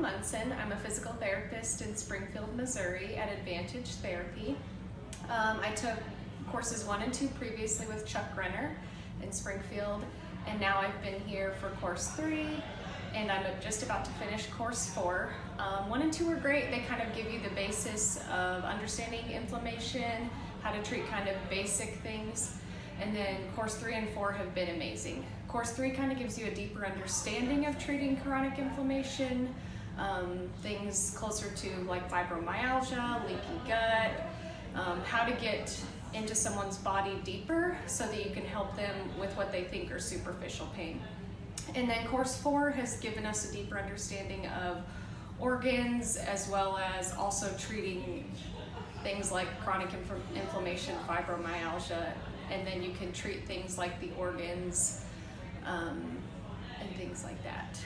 Munson. I'm a physical therapist in Springfield, Missouri at Advantage Therapy. Um, I took courses one and two previously with Chuck Renner in Springfield, and now I've been here for course three, and I'm just about to finish course four. Um, one and two are great. They kind of give you the basis of understanding inflammation, how to treat kind of basic things. And then course three and four have been amazing. Course three kind of gives you a deeper understanding of treating chronic inflammation, um, things closer to like fibromyalgia, leaky gut, um, how to get into someone's body deeper so that you can help them with what they think are superficial pain. And then course four has given us a deeper understanding of organs as well as also treating things like chronic inf inflammation, fibromyalgia, and then you can treat things like the organs um, and things like that.